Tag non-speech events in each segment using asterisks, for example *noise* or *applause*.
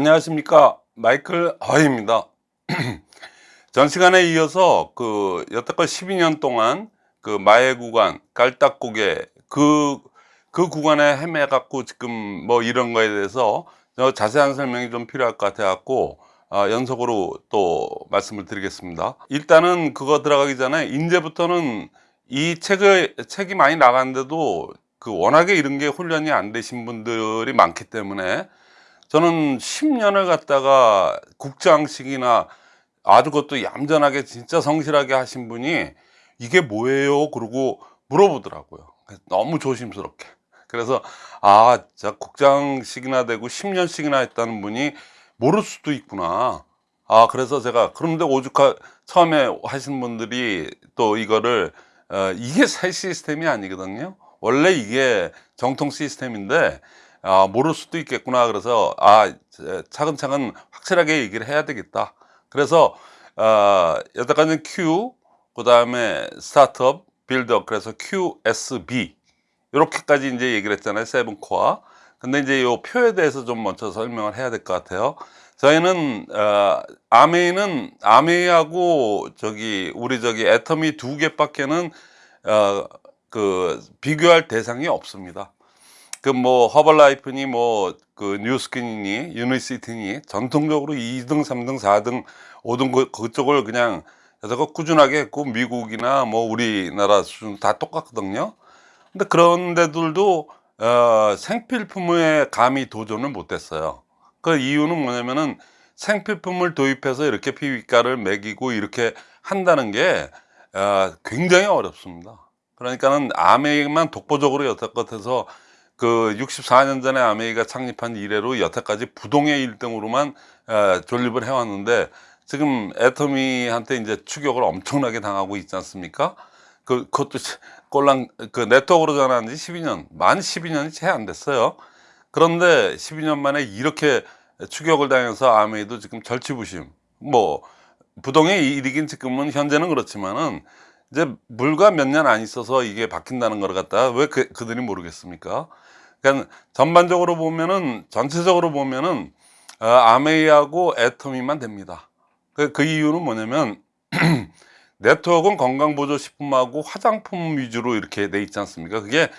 안녕하십니까. 마이클 허입니다. *clears throat* 전 시간에 이어서 그 여태껏 12년 동안 그 마의 구간 깔딱고개 그, 그 구간에 헤매 갖고 지금 뭐 이런 거에 대해서 자세한 설명이 좀 필요할 것 같아 갖고 어, 연속으로 또 말씀을 드리겠습니다. 일단은 그거 들어가기 전에 이제부터는 이 책을 책이 많이 나갔는데도 그 워낙에 이런 게 훈련이 안 되신 분들이 많기 때문에 저는 10년을 갖다가 국장식이나 아주 그것도 얌전하게 진짜 성실하게 하신 분이 이게 뭐예요? 그러고 물어보더라고요. 너무 조심스럽게. 그래서 아, 자 국장식이나 되고 10년씩이나 했다는 분이 모를 수도 있구나. 아, 그래서 제가 그런데 오죽하 처음에 하신 분들이 또 이거를 어, 이게 새 시스템이 아니거든요. 원래 이게 정통 시스템인데 아, 모를 수도 있겠구나. 그래서 아 차근차근 확실하게 얘기를 해야 되겠다. 그래서 어, 여태까지는 Q 그 다음에 스타트업 빌드업 그래서 QSB 이렇게까지 이제 얘기를 했잖아요 세븐코어. 근데 이제 이 표에 대해서 좀 먼저 설명을 해야 될 것 같아요. 저희는 어, 아메이는 아메이하고 저기 우리 저기 애텀이 두 개밖에는 어, 그 비교할 대상이 없습니다 그 뭐 허벌라이프니 뭐 그 뉴스킨이니 유니시티니 전통적으로 2등 3등 4등 5등 그, 그쪽을 그냥 여태껏 꾸준하게 했고 미국이나 뭐 우리나라 수준 다 똑같거든요. 근데 그런 데들도 어, 생필품에 감히 도전을 못했어요. 그 이유는 뭐냐면은 생필품을 도입해서 이렇게 피비가를 매기고 이렇게 한다는 게 어, 굉장히 어렵습니다. 그러니까는 아메이만 독보적으로 여태껏 해서 그 64년 전에 아메이가 창립한 이래로 여태까지 부동의 1등으로만 에, 존립을 해왔는데 지금 애터미한테 이제 추격을 엄청나게 당하고 있지 않습니까? 그, 그것도 꼴랑 그 네트워크로 전환한 지 12년 만 12년이 채 안 됐어요 그런데 12년 만에 이렇게 추격을 당해서 아메이도 지금 절치부심 뭐 부동의 일이긴 지금은 현재는 그렇지만은 이제 물과 몇 년 안 있어서 이게 바뀐다는 걸 갖다가 왜 그, 그들이 모르겠습니까 그러니까 전반적으로 보면은 전체적으로 보면은 어, 아메이하고 애터미만 됩니다. 그, 그 이유는 뭐냐면 *clears throat* 네트워크는 건강보조식품하고 화장품 위주로 이렇게 돼 있지 않습니까? 그게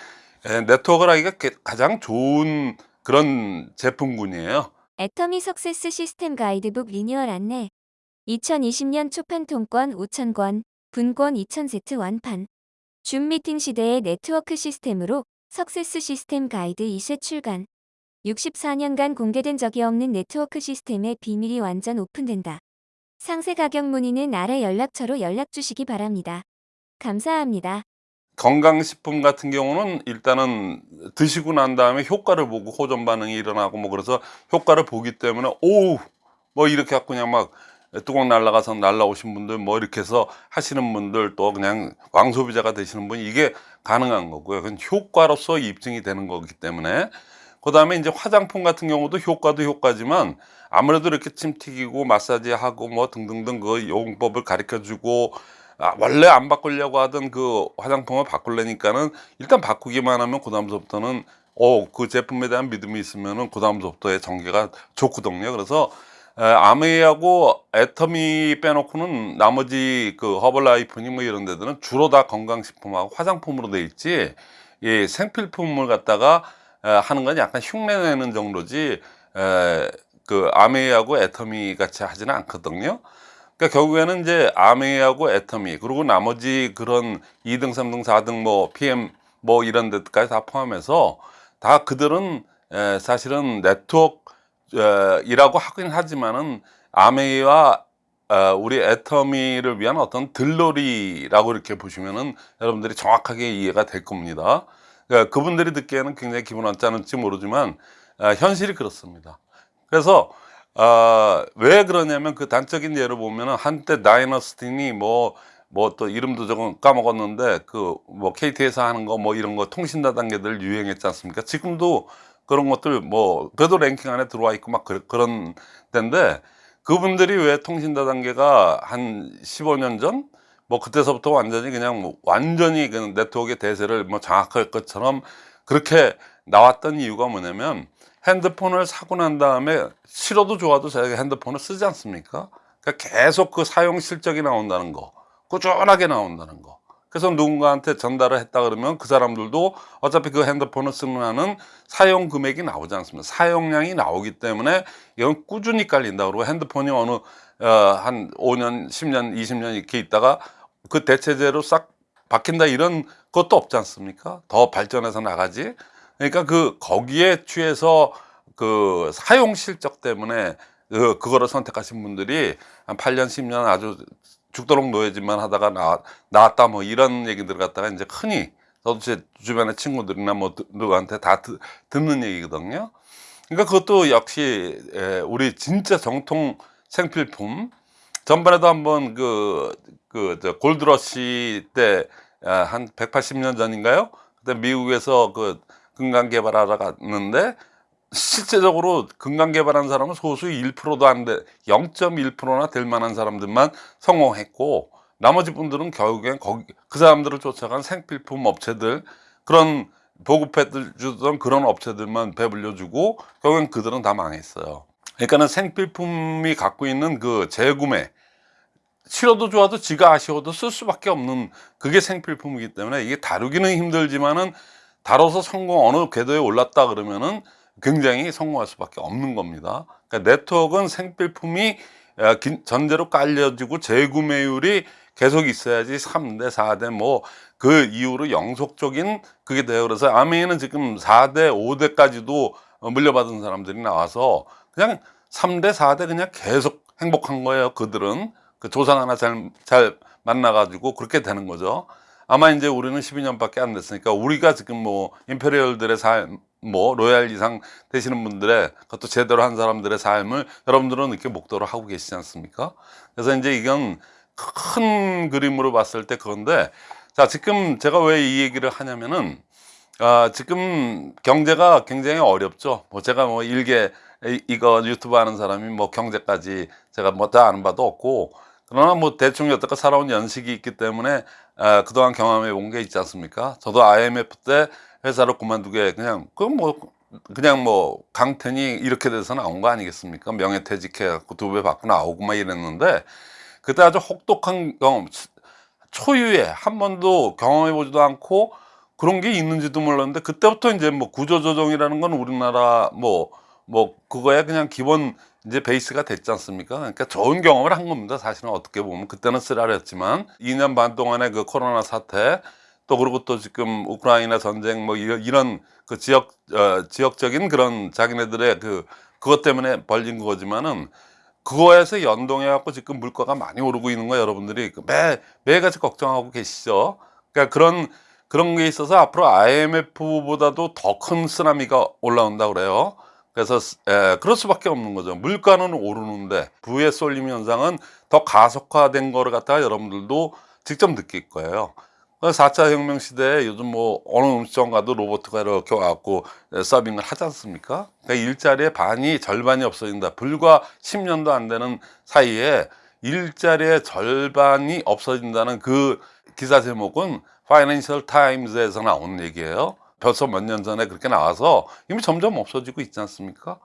네트워크를 하기가 가장 좋은 그런 제품군이에요. 애터미 success 시스템 가이드북 리뉴얼 안내 2020년 초판 통권 5,000권, 분권 2,000세트 완판 줌 미팅 시대의 네트워크 시스템으로 success 시스템 가이드 2세 출간 64년간 공개된 적이 없는 네트워크 시스템의 비밀이 완전 오픈된다. 상세 가격 문의는 아래 연락처로 연락 주시기 바랍니다. 감사합니다. 건강식품 같은 경우는 일단은 드시고 난 다음에 효과를 보고 호전 반응이 일어나고 뭐 그래서 효과를 보기 때문에 오우 뭐 이렇게 갖고 그냥 막 뚜껑 날라가서 날라오신 분들 뭐 이렇게 해서 하시는 분들 또 그냥 왕소비자가 되시는 분 이게 가능한 거고요. 그건 효과로서 입증이 되는 거기 때문에 그 다음에 이제 화장품 같은 경우도 효과도 효과지만 아무래도 이렇게 침 튀기고 마사지 하고 뭐 등등등 그 용법을 가르쳐 주고 아, 원래 안 바꾸려고 하던 그 화장품을 바꾸려니까는 일단 바꾸기만 하면 그 다음부터는 어, 그 제품에 대한 믿음이 있으면은 그 다음부터의 전개가 좋거든요. 그래서 아메이하고 애터미 빼놓고는 나머지 그 허벌라이프니 뭐 이런 데들은 주로 다 건강식품하고 화장품으로 돼 있지 이 생필품을 갖다가 하는 건 약간 흉내내는 정도지 그 아메이하고 애터미 같이 하지는 않거든요. 그러니까 결국에는 이제 아메이하고 애터미 그리고 나머지 그런 2등 3등 4등 뭐 PM 뭐 이런 데까지 다 포함해서 다 그들은 사실은 네트워크 이라고 하긴 하지만은 아메이와 어, 우리 애터미를 위한 어떤 들러리라고 이렇게 보시면은 여러분들이 정확하게 이해가 될 겁니다. 그러니까 그분들이 듣기에는 굉장히 기분 언짢을지 모르지만 어, 현실이 그렇습니다. 그래서 어, 왜 그러냐면 그 단적인 예를 보면은 한때 다이너스틴이 뭐 뭐 또 이름도 조금 까먹었는데 그 뭐 KT에서 하는 거 뭐 이런 거 통신다 단계들 유행했지 않습니까? 지금도 그런 것들 뭐 그래도 랭킹 안에 들어와 있고 막 그, 런 데인데 그분들이 왜 통신 다단계가 한 15년 전 뭐 그때서부터 완전히 그냥 뭐 완전히 그 네트워크의 대세를 뭐 장악할 것처럼 그렇게 나왔던 이유가 뭐냐면 핸드폰을 사고 난 다음에 싫어도 좋아도 저희가 핸드폰을 쓰지 않습니까? 그러니까 계속 그 사용 실적이 나온다는 거, 꾸준하게 나온다는 거. 그래서 누군가한테 전달을 했다 그러면 그 사람들도 어차피 그 핸드폰을 쓰는 사용 금액이 나오지 않습니다. 사용량이 나오기 때문에 이건 꾸준히 깔린다. 그러고 핸드폰이 어느 어, 한 5년, 10년, 20년 이렇게 있다가 그 대체제로 싹 바뀐다 이런 것도 없지 않습니까? 더 발전해서 나가지. 그러니까 그 거기에 취해서 그 사용 실적 때문에 그 그거를 선택하신 분들이 한 8년, 10년 아주 죽도록 노예짓만 하다가 나, 나왔다 뭐 이런 얘기들 갖다가 이제 흔히 저도 제 주변의 친구들이나 뭐 누- 누구한테 다 듣, 듣는 얘기거든요. 그러니까 그것도 역시 에, 우리 진짜 정통 생필품 전번에도 한번 그, 그, 저, 골드러시 때, 아, 한 180년 전인가요? 그때 미국에서 그, 금강 개발하러 갔는데, 실제적으로 금강 개발한 사람은 소수 1%도 안 돼, 0.1%나 될 만한 사람들만 성공했고, 나머지 분들은 결국엔 거기, 그 사람들을 쫓아간 생필품 업체들, 그런 보급해 주던 그런 업체들만 배불려 주고, 결국엔 그들은 다 망했어요. 그러니까는 생필품이 갖고 있는 그 재구매, 싫어도 좋아도 지가 아쉬워도 쓸 수밖에 없는 그게 생필품이기 때문에 이게 다루기는 힘들지만은 다뤄서 성공 어느 궤도에 올랐다 그러면은 굉장히 성공할 수밖에 없는 겁니다. 그러니까 네트워크는 생필품이 어, 긴- 전제로 깔려지고 재구매율이 계속 있어야지 3대, 4대 뭐 그 이후로 영속적인 그게 돼요. 그래서 아메이는 지금 4대, 5대까지도 물려받은 사람들이 나와서 그냥 3대, 4대 그냥 계속 행복한 거예요. 그들은 그 조상 하나 잘, 잘 만나가지고 그렇게 되는 거죠. 아마 이제 우리는 12년밖에 안 됐으니까 우리가 지금 뭐 임페리얼들의 삶, 뭐 로얄 이상 되시는 분들의 그것도 제대로 한 사람들의 삶을 여러분들은 이렇게 목도를 하고 계시지 않습니까? 그래서 이제 이건 큰 그림으로 봤을 때 그건데 자 지금 제가 왜 이 얘기를 하냐면은 아, 지금 경제가 굉장히 어렵죠. 뭐 제가 뭐 일개 이- 이거 유튜브 하는 사람이 뭐 경제까지 제가 뭐 다 아는 바도 없고 그러나 뭐 대충 여태껏 살아온 연식이 있기 때문에 아, 그동안 경험해 본 게 있지 않습니까? 저도 IMF 때 회사를 그만두게 그냥 그뭐 그냥 뭐 강텐이 이렇게 돼서 나온 거 아니겠습니까? 명예퇴직해 갖고 두 배 받고 나오고 막 이랬는데 그때 아주 혹독한 경험 초유의 한 번도 경험해 보지도 않고 그런 게 있는지도 몰랐는데 그때부터 이제 뭐 구조조정이라는 건 우리나라 뭐뭐 그거야 그냥 기본 이제 베이스가 됐지 않습니까? 그러니까 좋은 경험을 한 겁니다. 사실은 어떻게 보면 그때는 쓰라렸지만 2년 반 동안의 그 코로나 사태 또 그리고 또 지금 우크라이나 전쟁 뭐 이런, 그 지역 어, 지역적인 그런 자기네들의 그 그것 때문에 벌린 거지만은 그거에서 연동해 갖고 지금 물가가 많이 오르고 있는 거 여러분들이 그매 매일같이 걱정하고 계시죠. 그러니까 그런 그런 게 있어서 앞으로 IMF보다도 더 큰 쓰나미가 올라온다 그래요. 그래서 에, 그럴 수밖에 없는 거죠. 물가는 오르는데 부의 쏠림 현상은 더 가속화된 거를 갖다가 여러분들도 직접 느낄 거예요. 4차 혁명 시대에 요즘 뭐 어느 음식점 가도 로봇가 이렇게 와갖고 서빙을 하지 않습니까? 그러니까 일자리의 반이 절반이 없어진다. 불과 10년도 안 되는 사이에 일자리의 절반이 없어진다는 그 기사 제목은 파이낸셜 타임즈에서 나온 얘기예요. 벌써 몇 년 전에 그렇게 나와서 이미 점점 없어지고 있지 않습니까?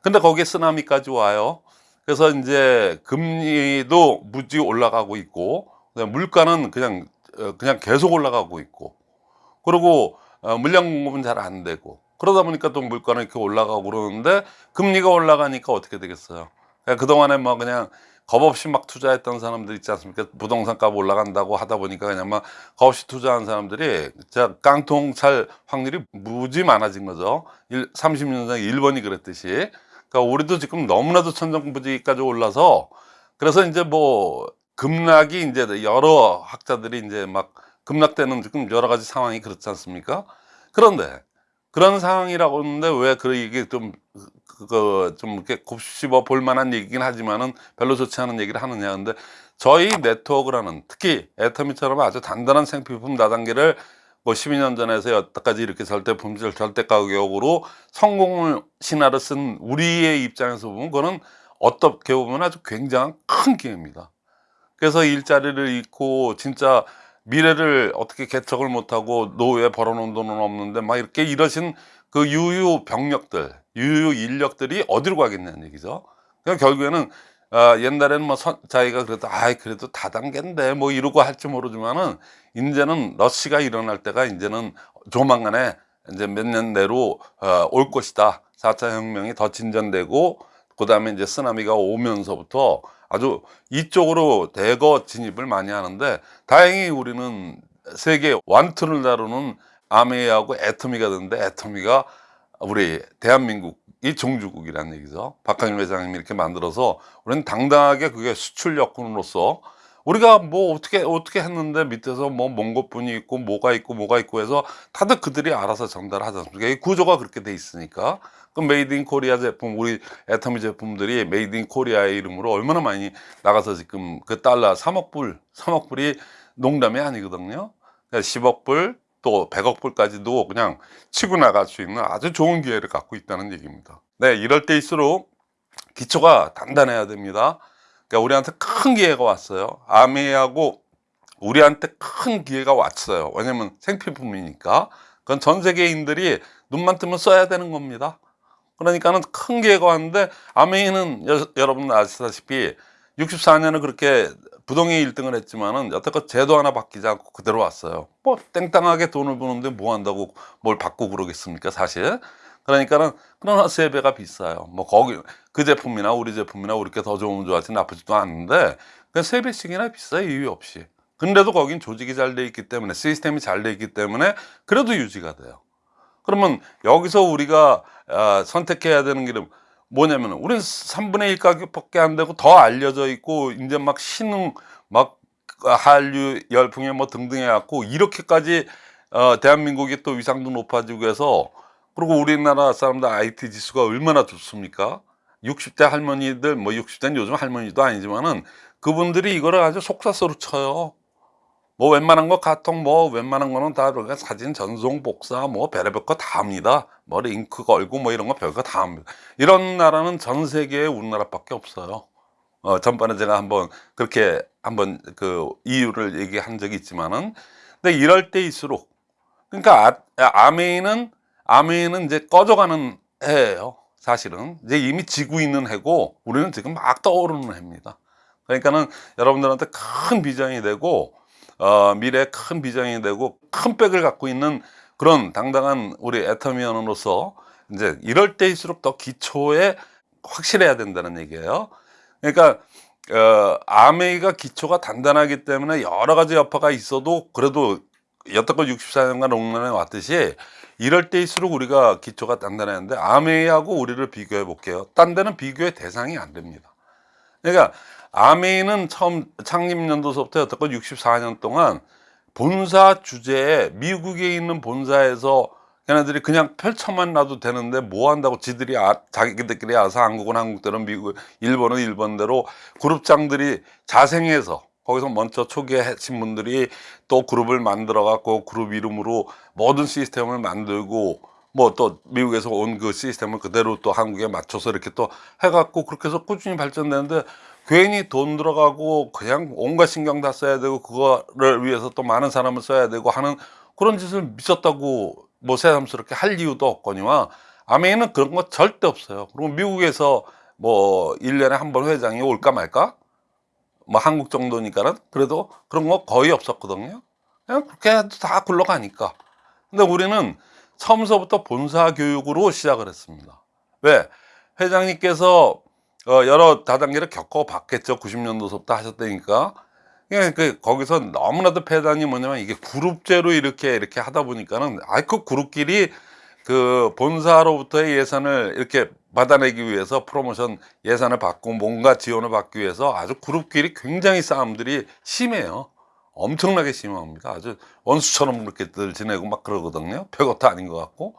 근데 거기에 쓰나미까지 와요. 그래서 이제 금리도 무지 올라가고 있고 물가는 그냥 어, 그냥 계속 올라가고 있고 그리고 어, 물량 공급은 잘 안 되고 그러다 보니까 또 물가는 이렇게 올라가고 그러는데 금리가 올라가니까 어떻게 되겠어요? 그동안에 뭐 그냥 겁 없이 막 투자했던 사람들 있지 않습니까? 부동산 값 올라간다고 하다 보니까 그냥 막 겁 없이 투자한 사람들이 진짜 깡통 찰 확률이 무지 많아진 거죠. 일, 30년 전에 일본이 그랬듯이. 그러니까 우리도 지금 너무나도 천정부지까지 올라서 그래서 이제 뭐 급락이 이제 여러 학자들이 이제 막 급락되는 지금 여러 가지 상황이 그렇지 않습니까? 그런데 그런 상황이라고 하는데 왜 그 이게 좀 그거 좀 이렇게 곱씹어 볼 만한 얘기긴 하지만은 별로 좋지 않은 얘기를 하느냐 근데 저희 네트워크라는 특히 애터미처럼 아주 단단한 생필품 다단계를 뭐 12년 전에서 여태까지 이렇게 절대 품질 절대 가격으로 성공을 신화를 쓴 우리의 입장에서 보면 그거는 어떻게 보면 아주 굉장한 큰 기회입니다. 그래서 일자리를 잃고 진짜 미래를 어떻게 개척을 못하고 노후에 벌어놓은 돈은 없는데 막 이렇게 이러신 그 유유 병력들, 유유 인력들이 어디로 가겠냐는 얘기죠. 그러니까 결국에는 아, 옛날에는 뭐 선, 자기가 그래도 아이 그래도 다단계인데 뭐 이러고 할지 모르지만은 이제는 러시가 일어날 때가 이제는 조만간에 이제 몇 년 내로 어, 올 것이다. 4차 혁명이 더 진전되고 그 다음에 이제 쓰나미가 오면서부터 아주 이쪽으로 대거 진입을 많이 하는데 다행히 우리는 세계 완투를 다루는 아메이하고 애터미가 되는데 애터미가 우리 대한민국이 종주국이라는 얘기죠. 박한일 회장님이 이렇게 만들어서 우리는 당당하게 그게 수출 여군으로서 우리가 뭐 어떻게 어떻게 했는데 밑에서 뭐 몽고분이 있고 뭐가 있고 뭐가 있고 해서 다들 그들이 알아서 전달하지 않습니까? 이 구조가 그렇게 돼 있으니까 그 made in Korea 제품 우리 애터미 제품들이 made in Korea의 이름으로 얼마나 많이 나가서 지금 그 달러 3억 불 3억 불이 농담이 아니거든요. 10억 불 또 100억 불까지도 그냥 치고 나갈 수 있는 아주 좋은 기회를 갖고 있다는 얘기입니다. 네, 이럴 때일수록 기초가 단단해야 됩니다. 그러니까 우리한테 큰 기회가 왔어요. 암웨이하고 우리한테 큰 기회가 왔어요. 왜냐면 생필품이니까. 그건 전 세계인들이 눈만 뜨면 써야 되는 겁니다. 그러니까는 큰 기회가 왔는데 아메이는 여, 여러분 아시다시피 64년에 그렇게 부동의 1등을 했지만은 여태껏 제도 하나 바뀌지 않고 그대로 왔어요. 뭐 땡땅하게 돈을 버는데 뭐 한다고 뭘 받고 그러겠습니까, 사실. 그러니까는 그러나 세 배가 비싸요. 뭐 거기 그 제품이나 우리 제품이나 우리께 더 좋으면 좋아지 나쁘지도 않은데 그냥 세 배씩이나 비싸요 이유 없이. 근데도 거긴 조직이 잘 돼 있기 때문에 시스템이 잘 돼 있기 때문에 그래도 유지가 돼요. 그러면 여기서 우리가 아, 선택해야 되는 길은 뭐냐면 우리는 3분의 1 가격밖에 안 되고 더 알려져 있고 이제 막 신흥 막 한류 열풍에 뭐 등등 해갖고 이렇게까지 어, 대한민국이 또 위상도 높아지고 해서 그리고 우리나라 사람들 IT 지수가 얼마나 좋습니까? 60대 할머니들 뭐 60대는 요즘 할머니도 아니지만은 그분들이 이거를 아주 속사서로 쳐요. 뭐 웬만한 거 카톡 뭐 웬만한 거는 다 그러니까 사진 전송 복사 뭐 별의별 거 다 합니다. 뭐 링크 걸고 뭐 이런 거 별거 다 합니다. 이런 나라는 전 세계에 우리나라밖에 없어요. 어, 전번에 제가 한번 그렇게 한번 그 이유를 얘기한 적이 있지만은 근데 이럴 때일수록 그러니까 아, 아메이는 아메이는 이제 꺼져가는 해예요. 사실은 이제 이미 지고 있는 해고 우리는 지금 막 떠오르는 해입니다. 그러니까는 여러분들한테 큰 비전이 되고 어, 미래에 큰 비전이 되고 큰 백을 갖고 있는 그런 당당한 우리 애터미언으로서 이제 이럴 때일수록 더 기초에 확실해야 된다는 얘기예요. 그러니까 어, 아메이가 기초가 단단하기 때문에 여러 가지 여파가 있어도 그래도 여태껏 64년간 롱런에 왔듯이 이럴 때일수록 우리가 기초가 단단했는데 아메이하고 우리를 비교해 볼게요. 딴 데는 비교의 대상이 안 됩니다. 그러니까 아메이는 처음 창립 연도서부터 여태껏 64년 동안 본사 주제에 미국에 있는 본사에서 걔네들이 그냥 펼쳐만 놔도 되는데 뭐 한다고 지들이 아, 자기들끼리 알아서 한국은 한국대로 미국 일본은 일본대로 그룹장들이 자생해서 거기서 먼저 초기에 하신 분들이 또 그룹을 만들어 갖고 그룹 이름으로 모든 시스템을 만들고 뭐 또 미국에서 온 그 시스템을 그대로 또 한국에 맞춰서 이렇게 또 해갖고 그렇게 해서 꾸준히 발전되는데 괜히 돈 들어가고 그냥 온갖 신경 다 써야 되고 그거를 위해서 또 많은 사람을 써야 되고 하는 그런 짓을 미쳤다고 뭐 새삼스럽게 할 이유도 없거니와 아메이는 그런 거 절대 없어요. 그리고 미국에서 뭐 1년에 한 번 회장이 올까 말까? 뭐 한국 정도니까는 그래도 그런 거 거의 없었거든요. 그냥 그렇게 해도 다 굴러가니까. 근데 우리는 처음서부터 본사 교육으로 시작을 했습니다. 왜? 회장님께서 어, 여러 다단계를 겪어봤겠죠. 90년도서부터 하셨다니까. 그러니까 그 거기서 너무나도 패단이 뭐냐면 이게 그룹제로 이렇게 이렇게 하다 보니까는 아이 그 그룹끼리 그 본사로부터의 예산을 이렇게 받아내기 위해서 프로모션 예산을 받고 뭔가 지원을 받기 위해서 아주 그룹끼리 굉장히 싸움들이 심해요. 엄청나게 심합니다. 아주 원수처럼 그렇게들 지내고 막 그러거든요. 별것도 아닌 것 같고.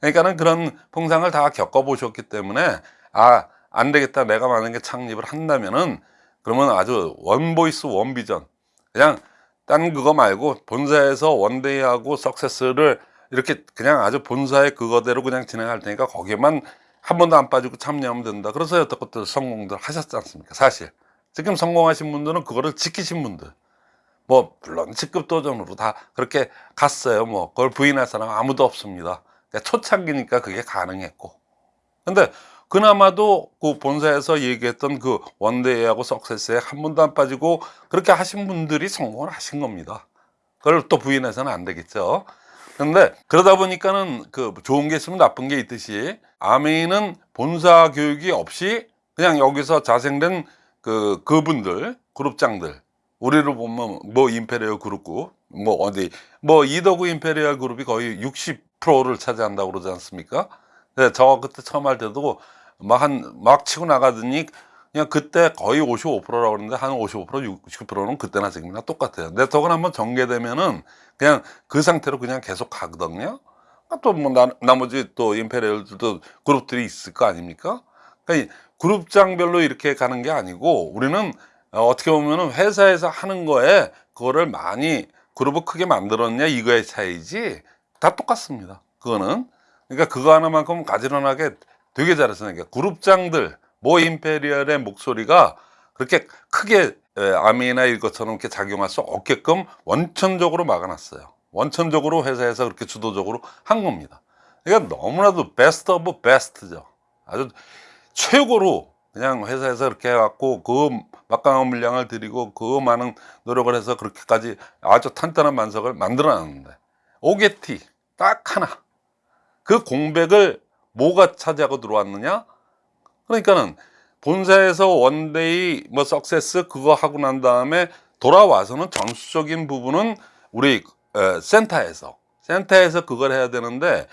그러니까는 그런 풍상을 다 겪어보셨기 때문에 아, 안 되겠다. 내가 만약에 창립을 한다면은 그러면 아주 one voice one vision. 그냥 딴 그거 말고 본사에서 one day하고 success를 이렇게 그냥 아주 본사의 그거대로 그냥 진행할 테니까 거기에만 한 번도 안 빠지고 참여하면 된다. 그래서 여태껏 성공들 하셨지 않습니까? 사실. 지금 성공하신 분들은 그거를 지키신 분들. 뭐, 물론 직급 도전으로 다 그렇게 갔어요. 뭐, 그걸 부인할 사람 아무도 없습니다. 초창기니까 그게 가능했고. 근데 그나마도 그 본사에서 얘기했던 그 원데이하고 석세스에 한 번도 안 빠지고 그렇게 하신 분들이 성공을 하신 겁니다. 그걸 또 부인해서는 안 되겠죠. 근데 그러다 보니까는 그 좋은 게 있으면 나쁜 게 있듯이 아메이는 본사 교육이 없이 그냥 여기서 자생된 그 그분들 그룹장들 우리를 보면 뭐 임페리얼 그룹고 뭐 어디 뭐 이더구 임페리얼 그룹이 거의 60%를 차지한다고 그러지 않습니까? 네, 저 그때 처음 할 때도 막 한 막 치고 나가더니 그냥 그때 거의 55%라고 그러는데 한 55% 60%는 그때나 지금이나 똑같아요. 네트워크는 한번 전개되면은 그냥 그 상태로 그냥 계속 가거든요. 또 뭐 나머지 또 임페리얼들도 그룹들이 있을 거 아닙니까? 그러니까 이 그룹장별로 이렇게 가는 게 아니고 우리는 어, 어떻게 보면은 회사에서 하는 거에 그거를 많이 그룹을 크게 만들었냐 이거의 차이지 다 똑같습니다. 그거는 그러니까 그거 하나만큼 가지런하게 되게 잘했어요. 그러니까 그룹장들 모 임페리얼의 목소리가 그렇게 크게 에, 아미나 이것처럼 이렇게 작용할 수 없게끔 원천적으로 막아놨어요. 원천적으로 회사에서 그렇게 주도적으로 한 겁니다. 그러니까 너무나도 best of best죠. 아주 최고로 그냥 회사에서 그렇게 해갖고 그 막강한 물량을 들이고 그 많은 노력을 해서 그렇게까지 아주 탄탄한 반석을 만들어 놨는데 오게티 딱 하나 그 공백을 뭐가 차지하고 들어왔느냐 그러니까는 본사에서 one day 뭐 success 그거 하고 난 다음에 돌아와서는 전수적인 부분은 우리 에, 센터에서 센터에서 그걸 해야 되는데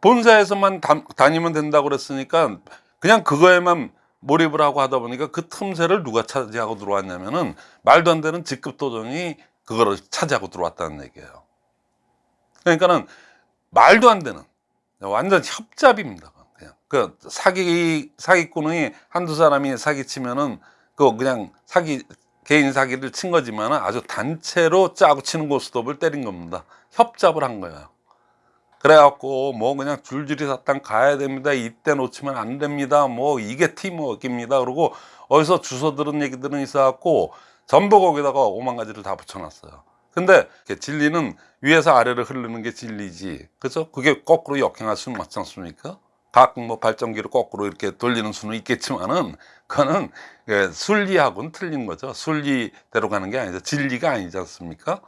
본사에서만 다, 다니면 된다고 그랬으니까 그냥 그거에만 몰입을 하고 하다 보니까 그 틈새를 누가 차지하고 들어왔냐면은 말도 안 되는 직급 도전이 그거를 차지하고 들어왔다는 얘기예요. 그러니까는 말도 안 되는 완전 협잡입니다. 그냥 그 사기 사기꾼이 한두 사람이 사기치면은 그 그냥 사기 개인 사기를 친 거지만 아주 단체로 짜고 치는 고스톱을 때린 겁니다. 협잡을 한 거예요. 그래갖고 뭐 그냥 줄줄이 사탕 가야 됩니다. 이때 놓치면 안 됩니다. 뭐 이게 팀워크입니다. 그러고 어디서 주워 들은 얘기들은 있어갖고 전부 거기다가 오만 가지를 다 붙여놨어요. 근데 진리는 위에서 아래로 흐르는 게 진리지. 그래서 그게 거꾸로 역행할 수는 없지 않습니까? 가끔 뭐 발전기를 거꾸로 이렇게 돌리는 수는 있겠지만은 그거는 예, 순리하고는 틀린 거죠. 순리대로 가는 게 아니죠. 진리가 아니지 않습니까?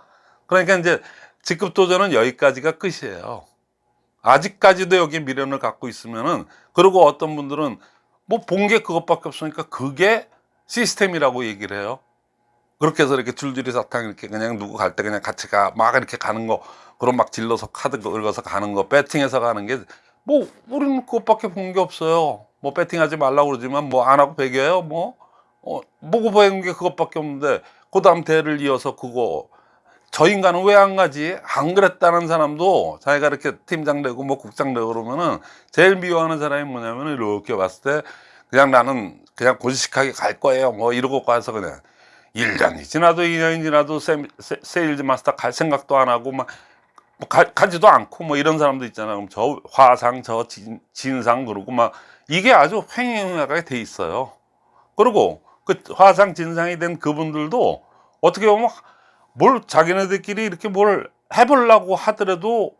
그러니까 이제 직급 도전은 여기까지가 끝이에요. 아직까지도 여기 미련을 갖고 있으면은 그리고 어떤 분들은 뭐 본 게 그것밖에 없으니까 그게 시스템이라고 얘기를 해요. 그렇게 해서 이렇게 줄줄이 사탕 이렇게 그냥 누구 갈 때 그냥 같이 가 막 이렇게 가는 거 그럼 막 질러서 카드 긁어서 가는 거 배팅해서 가는 게 뭐 우리는 그것밖에 본 게 없어요. 뭐 배팅하지 말라고 그러지만 뭐 안 하고 배겨요 뭐? 어, 보고 배운 게 그것밖에 없는데 그 다음 대를 이어서 그거. 저 인간은 왜 안 가지? 안 그랬다는 사람도 자기가 이렇게 팀장 되고 뭐 국장 되고 그러면은 제일 미워하는 사람이 뭐냐면은 이렇게 봤을 때 그냥 나는 그냥 고지식하게 갈 거예요 뭐 이러고 가서 그냥 1년이 지나도 2년이 지나도 세, 세, 세 일즈 마스터 갈 생각도 안 하고 막 뭐 가, 가지도 않고 뭐 이런 사람도 있잖아요. 그럼 저 화상, 저 진, 진상 그러고 막 이게 아주 횡행하게 돼 있어요. 그리고 그 화상, 진상이 된 그분들도 어떻게 보면 뭘 자기네들끼리 이렇게 뭘 해보려고 하더라도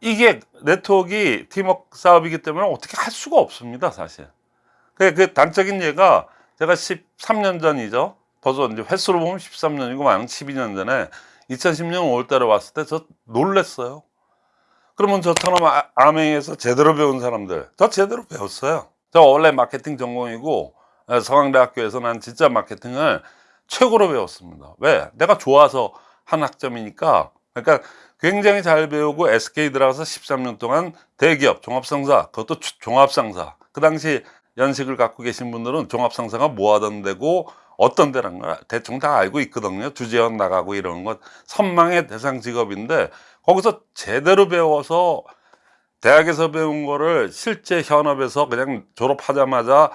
이게 네트워크 팀워크 사업이기 때문에 어떻게 할 수가 없습니다, 사실. 그, 그 단적인 예가 제가 13년 전이죠. 벌써 이제 횟수로 보면 13년이고 많은 12년 전에 2010년 5월 달에 왔을 때 저 놀랬어요. 그러면 저처럼 아, 아메이에서 제대로 배운 사람들, 저 제대로 배웠어요. 저 원래 마케팅 전공이고 예, 서강대학교에서 난 진짜 마케팅을 최고로 배웠습니다. 왜? 내가 좋아서 한 학점이니까. 그러니까 굉장히 잘 배우고 SK 들어가서 13년 동안 대기업 종합상사, 그것도 종합상사. 그 당시 연식을 갖고 계신 분들은 종합상사가 뭐 하던 데고 어떤 데란 걸 대충 다 알고 있거든요. 주재원 나가고 이러는 것 선망의 대상 직업인데 거기서 제대로 배워서 대학에서 배운 거를 실제 현업에서 그냥 졸업하자마자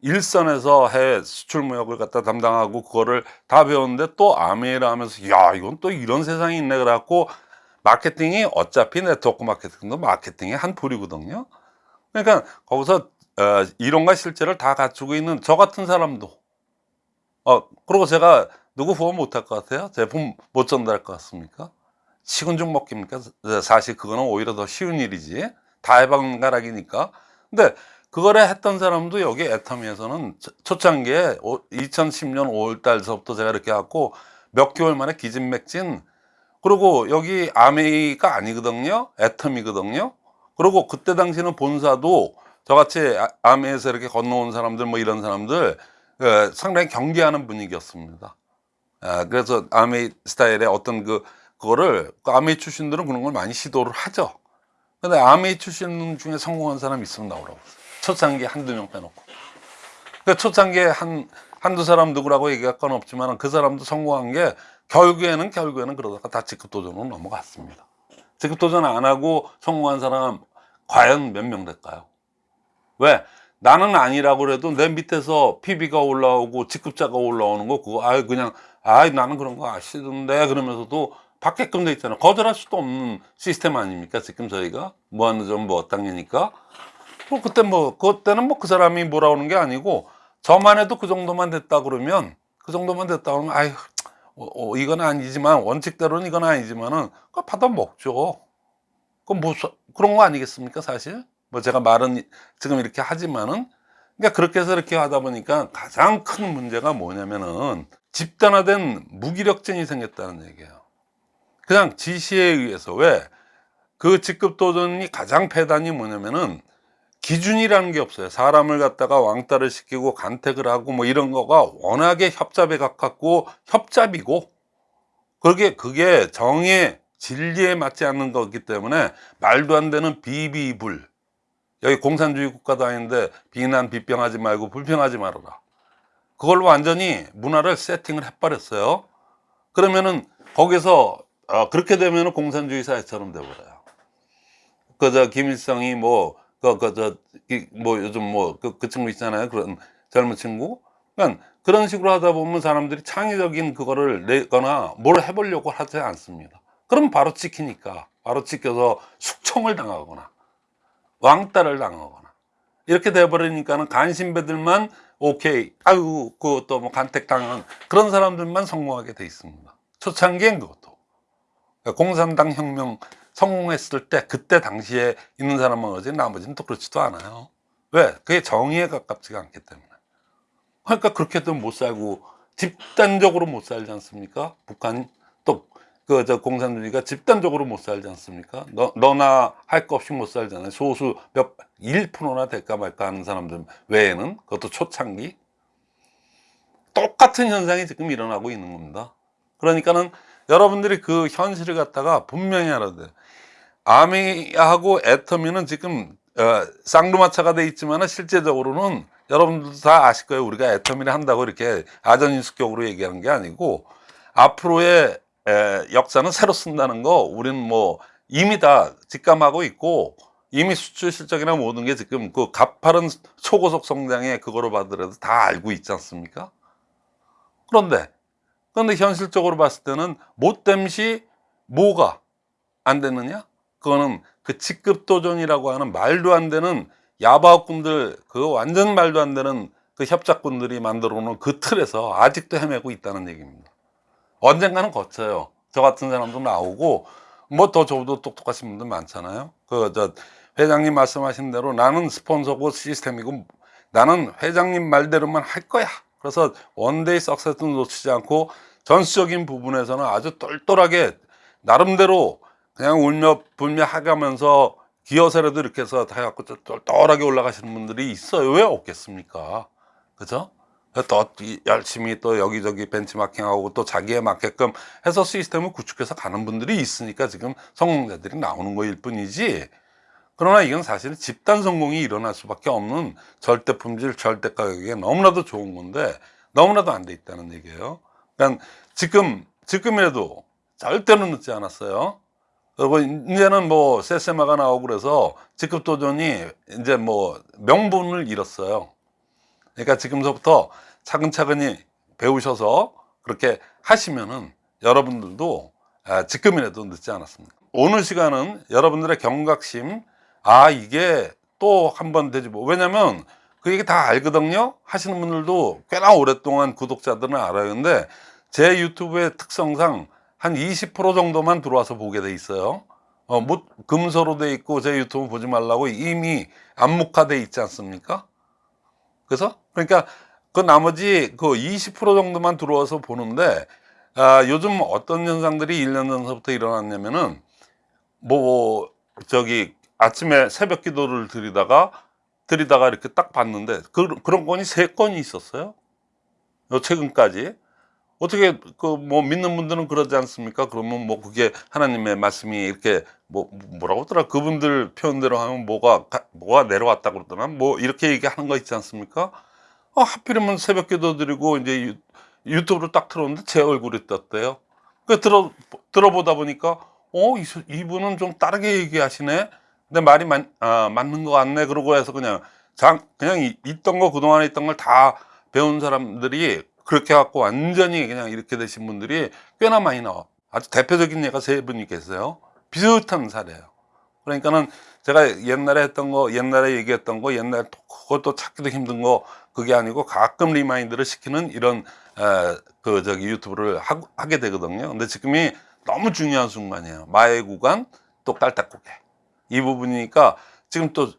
일선에서 해외 수출 무역을 갖다 담당하고 그거를 다 배웠는데 또 아메이라 하면서 야 이건 또 이런 세상이 있네 그래갖고 마케팅이 어차피 네트워크 마케팅도 마케팅의 한 부류거든요. 그러니까 거기서 어, 이론과 실제를 다 갖추고 있는 저 같은 사람도 어, 그리고 제가 누구 후원 못할 것 같아요? 제품 못 전달할 것 같습니까? 식은 죽 먹깁니까? 사실 그거는 오히려 더 쉬운 일이지. 다 해방가락이니까. 근데 그거를 했던 사람도 여기 애터미에서는 초- 초창기에 2010년 5월 달서부터 제가 이렇게 갖고 몇 개월 만에 기진맥진 그리고 여기 아메이가 아니거든요. 애터미거든요. 그리고 그때 당시는 본사도 저같이 아- 아메에서 이렇게 건너온 사람들 뭐 이런 사람들 예, 상당히 경계하는 분위기였습니다. 아, 그래서 아메이 스타일의 어떤 그 그거를 그 아메이 출신들은 그런 걸 많이 시도를 하죠. 근데 아메이 출신 중에 성공한 사람 있으면 나오라고. 초창기에 한두 명 빼놓고. 그 초창기에 한, 한두 사람 누구라고 얘기할 건 없지만 그 사람도 성공한 게 결국에는 결국에는 그러다가 다 직급 도전으로 넘어갔습니다. 직급 도전 안 하고 성공한 사람 과연 몇 명 될까요? 왜? 나는 아니라고 그래도 내 밑에서 PB가 올라오고 직급자가 올라오는 거 그거 아유 그냥 아이 나는 그런 거 아시던데 그러면서도 받게끔 돼 있잖아요. 거절할 수도 없는 시스템 아닙니까? 지금 저희가 무한도전 뭐 당연히까 뭐 그때 뭐 그때는 뭐 그 사람이 뭐라 오는 게 아니고 저만 해도 그 정도만 됐다 그러면 그 정도만 됐다 그러면 아유 어, 어, 이건 아니지만 원칙대로는 이건 아니지만은 그거 받아 먹죠. 그건 뭐 사- 그런 거 아니겠습니까 사실? 뭐 제가 말은 지금 이렇게 하지만은 그러니까 그렇게 해서 이렇게 하다 보니까 가장 큰 문제가 뭐냐면은 집단화된 무기력증이 생겼다는 얘기예요. 그냥 지시에 의해서 왜 그 직급 도전이 가장 폐단이 뭐냐면은 기준이라는 게 없어요. 사람을 갖다가 왕따를 시키고 간택을 하고 뭐 이런 거가 워낙에 협잡에 가깝고 협잡이고 그게 그게 정의 진리에 맞지 않는 거기 때문에 말도 안 되는 비비불 여기 공산주의 국가도 아닌데 비난 비평하지 말고 불평하지 말아라. 그걸 완전히 문화를 세팅을 해버렸어요. 그러면은 거기서 어, 그렇게 되면은 공산주의 사회처럼 돼버려요. 그 저 김일성이 뭐 그 그 저 뭐 요즘 뭐그 그 친구 있잖아요. 그런 젊은 친구. 그러니까 그런 식으로 하다 보면 사람들이 창의적인 그거를 내거나 뭘 해보려고 하지 않습니다. 그럼 바로 찍히니까 바로 찍혀서 숙청을 당하거나 왕따를 당하거나 이렇게 돼버리니까는 간신배들만 오케이 아유 그것도 뭐 간택 당한 그런 사람들만 성공하게 돼 있습니다. 초창기엔 그것도 그러니까 공산당 혁명 성공했을 때 그때 당시에 있는 사람만 그러지 나머지는 또 그렇지도 않아요. 왜? 그게 정의에 가깝지가 않기 때문에. 그러니까 그렇게 해도 못 살고 집단적으로 못 살지 않습니까? 북한 또 그 저 공산주의가 집단적으로 못 살지 않습니까? 너 너나 할거 없이 못 살잖아요. 소수 몇 1%나 될까 말까 하는 사람들 외에는 그것도 초창기 똑같은 현상이 지금 일어나고 있는 겁니다. 그러니까는 여러분들이 그 현실을 갖다가 분명히 알아야 돼요. 아미하고 애터미는 지금 어, 쌍두마차가 돼 있지만 실제적으로는 여러분들도 다 아실 거예요. 우리가 애터미를 한다고 이렇게 아전인수격으로 얘기하는 게 아니고 앞으로의 에, 역사는 새로 쓴다는 거 우리는 뭐 이미 다 직감하고 있고 이미 수출 실적이나 모든 게 지금 그 가파른 초고속 성장의 그거로 봐더라도 다 알고 있지 않습니까? 그런데 그런데 현실적으로 봤을 때는 못됨시 뭐가 안 되느냐? 그거는 그 직급 도전이라고 하는 말도 안 되는 야바꾼들 그 완전 말도 안 되는 그 협작꾼들이 만들어 놓은 그 틀에서 아직도 헤매고 있다는 얘기입니다. 언젠가는 거쳐요. 저 같은 사람도 나오고 뭐 더 저보다 똑똑하신 분들 많잖아요. 그 저 회장님 말씀하신 대로 나는 스폰서고 시스템이고 나는 회장님 말대로만 할 거야. 그래서 one day success는 놓치지 않고 전수적인 부분에서는 아주 똘똘하게 나름대로 그냥 울며 불며 하가면서 기어서라도 이렇게 해서 다 해갖고 똘똘하게 올라가시는 분들이 있어요. 왜 없겠습니까? 그죠? 또 이- 열심히 또 여기저기 벤치마킹하고 또 자기에 맞게끔 해서 시스템을 구축해서 가는 분들이 있으니까 지금 성공자들이 나오는 거일 뿐이지. 그러나 이건 사실 집단 성공이 일어날 수밖에 없는 절대 품질, 절대 가격에 너무나도 좋은 건데 너무나도 안 돼 있다는 얘기예요. 그러니까 지금 지금이라도 절대로 늦지 않았어요. 그리고 이제는 뭐 세세마가 나오고 그래서 직급 도전이 이제 뭐 명분을 잃었어요. 그러니까 지금서부터 차근차근히 배우셔서 그렇게 하시면은 여러분들도 아, 지금이라도 늦지 않았습니다. 오늘 시간은 여러분들의 경각심, 아, 이게 또 한 번 되지 뭐. 왜냐면 그 얘기 다 알거든요? 하시는 분들도 꽤나 오랫동안 구독자들은 알아요. 근데 제 유튜브의 특성상 한 20% 정도만 들어와서 보게 돼 있어요. 어, 뭐 금서로 돼 있고 제 유튜브 보지 말라고 이미 암묵화돼 있지 않습니까? 그래서 그러니까 그 나머지 그 20% 정도만 들어와서 보는데 아, 요즘 어떤 현상들이 1년 전서부터 일어났냐면은 뭐 저기 아침에 새벽 기도를 드리다가 드리다가 이렇게 딱 봤는데 그, 그런 건이 세 건이 있었어요. 요 최근까지 어떻게 그 뭐 믿는 분들은 그러지 않습니까? 그러면 뭐 그게 하나님의 말씀이 이렇게 뭐 뭐라고 하더라 그분들 표현대로 하면 뭐가 가- 뭐가 내려왔다 그러더나 뭐 이렇게 얘기하는 거 있지 않습니까? 아, 하필이면 새벽 기도 드리고 이제 유, 유튜브를 딱 틀었는데 제 얼굴이 떴대요. 그 들어 들어보다 보니까 어 이, 이분은 좀 다르게 얘기하시네. 근데 말이 맞, 아, 맞는 것 같네. 그러고 해서 그냥 장 그냥 이- 있던 거 그동안에 있던 걸 다 배운 사람들이 그렇게 갖고 완전히 그냥 이렇게 되신 분들이 꽤나 많이 나와. 아주 대표적인 예가 세 분이 계세요. 비슷한 사례예요. 그러니까는 제가 옛날에 했던 거, 옛날에 얘기했던 거, 옛날에 또 그것도 찾기도 힘든 거 그게 아니고 가끔 remind를 시키는 이런 에, 그 저기 유튜브를 하, 하게 되거든요. 근데 지금이 너무 중요한 순간이에요. 마의 구간 또 깔딱고개 이 부분이니까 지금 또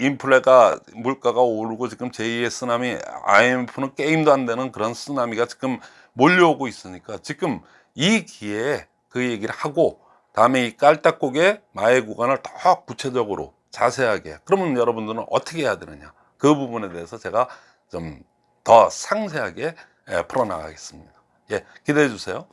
인플레가 물가가 오르고 지금 제2의 쓰나미 IMF는 게임도 안 되는 그런 쓰나미가 지금 몰려오고 있으니까 지금 이 기회에 그 얘기를 하고 다음에 이 깔딱고개 마의 구간을 더 구체적으로 자세하게 그러면 여러분들은 어떻게 해야 되느냐. 그 부분에 대해서 제가 좀 더 상세하게 예, 풀어나가겠습니다. 예 기대해 주세요